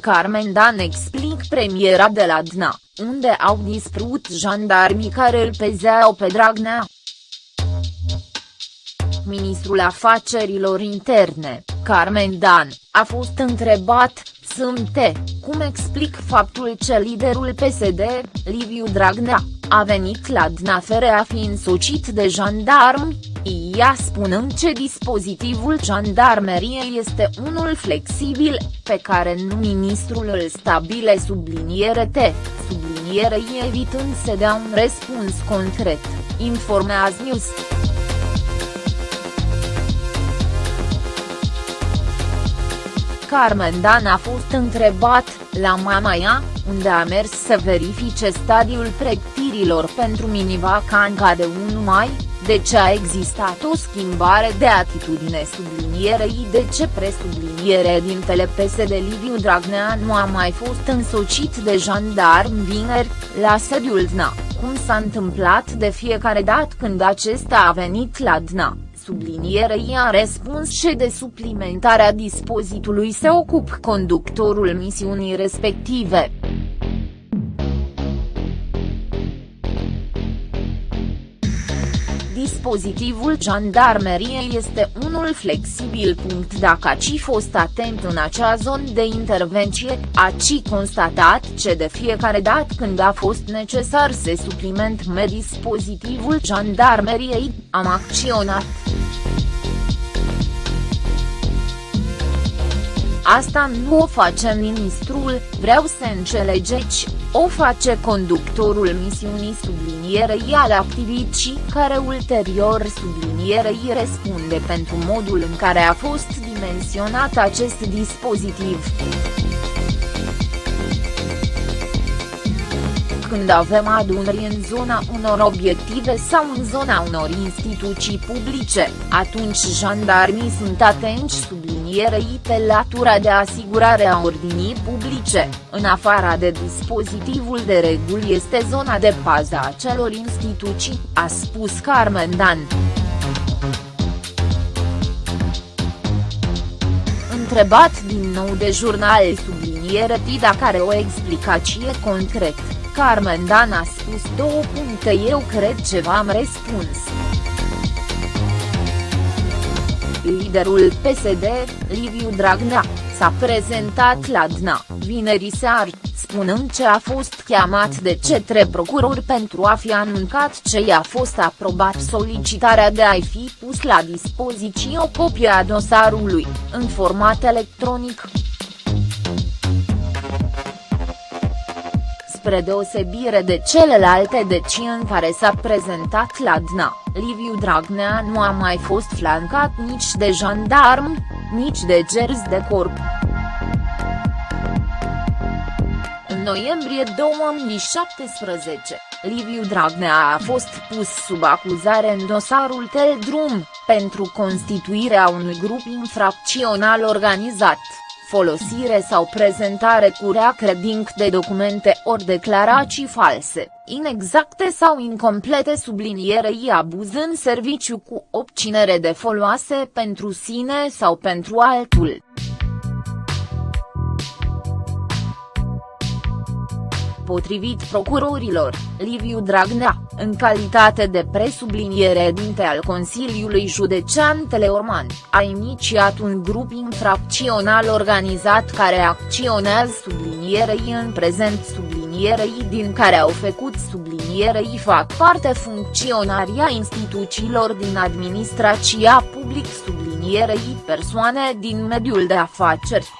Carmen Dan explic premiera de la DNA, unde au dispărut jandarmii care îl pezeau pe Dragnea. Ministrul Afacerilor Interne, Carmen Dan, a fost întrebat, Sâmbte, cum explic faptul că liderul PSD, Liviu Dragnea, a venit la Dnafere a fi însocit de jandarmi, ea spunând că dispozitivul jandarmeriei este unul flexibil, pe care nu ministrul îl stabile subliniere T, subliniere I evitând să dea un răspuns concret, informează News. Carmen Dan a fost întrebat, la Mamaia, unde a mers să verifice stadiul pregătirilor pentru minivacanca de 1 mai, de ce a existat o schimbare de atitudine sublinierei de ce presubliniere din PSD Liviu Dragnea nu a mai fost însocit de jandarm vineri, la sediul DNA, cum s-a întâmplat de fiecare dată când acesta a venit la DNA sublinierei a răspuns și de suplimentarea dispozitului se ocup conductorul misiunii respective. Dispozitivul jandarmeriei este unul flexibil. Dacă ați fost atent în acea zonă de intervenție, ați constatat că de fiecare dată când a fost necesar să suplimentăm dispozitivul jandarmeriei, am acționat. Asta nu o face ministrul, vreau să înțelegeți, o face conductorul misiunii sublinierei al activicii care ulterior sublinierei răspunde pentru modul în care a fost dimensionat acest dispozitiv. când avem adunări în zona unor obiective sau în zona unor instituții publice, atunci jandarmii sunt atenți sublinierei pe latura de asigurare a ordinii publice, în afara de dispozitivul de reguli este zona de pază a celor instituții, a spus Carmen Dan. Întrebat din nou de jurnal subliniere Tida care o explicație concret. Carmen Dan a spus două puncte eu cred ce v-am răspuns. Liderul PSD, Liviu Dragnea, s-a prezentat la DNA, vineri seară, spunând ce a fost chemat de cetre procurori pentru a fi anuncat ce i-a fost aprobat solicitarea de a-i fi pus la dispoziție o copie a dosarului, în format electronic. Spre deosebire de celelalte decii în care s-a prezentat la DNA, Liviu Dragnea nu a mai fost flancat nici de jandarmi, nici de gerzi de corp. În noiembrie 2017, Liviu Dragnea a fost pus sub acuzare în dosarul Teldrum, pentru constituirea unui grup infracțional organizat folosire sau prezentare cu rea credinc de documente ori declarații false, inexacte sau incomplete sublinierei abuz în serviciu cu obținere de foloase pentru sine sau pentru altul. Potrivit procurorilor, Liviu Dragnea, în calitate de presubliniere dinte al Consiliului Județean Teleorman, a inițiat un grup infracțional organizat care acționează sublinierei în prezent sublinierei din care au făcut sublinierei fac parte funcționaria instituțiilor din administrația public sublinierei persoane din mediul de afaceri.